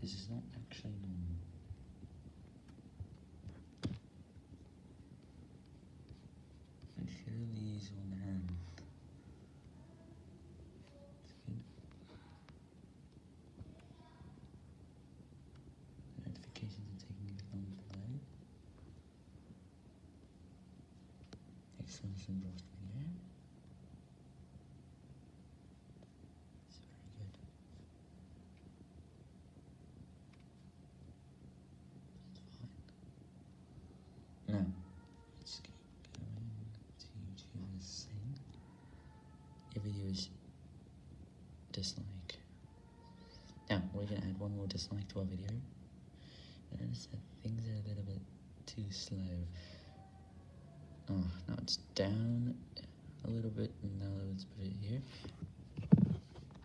this is not actually normal. I surely is on hand. It's good. Notifications are taking a long load. Excellent lost video. It's very good. That's fine. Now, let's keep going to YouTube's thing. Your videos dislike. Now, we're gonna add one more dislike to our video. I noticed that things are a little bit too slow. Oh, now it's down a little bit, now let's put it it's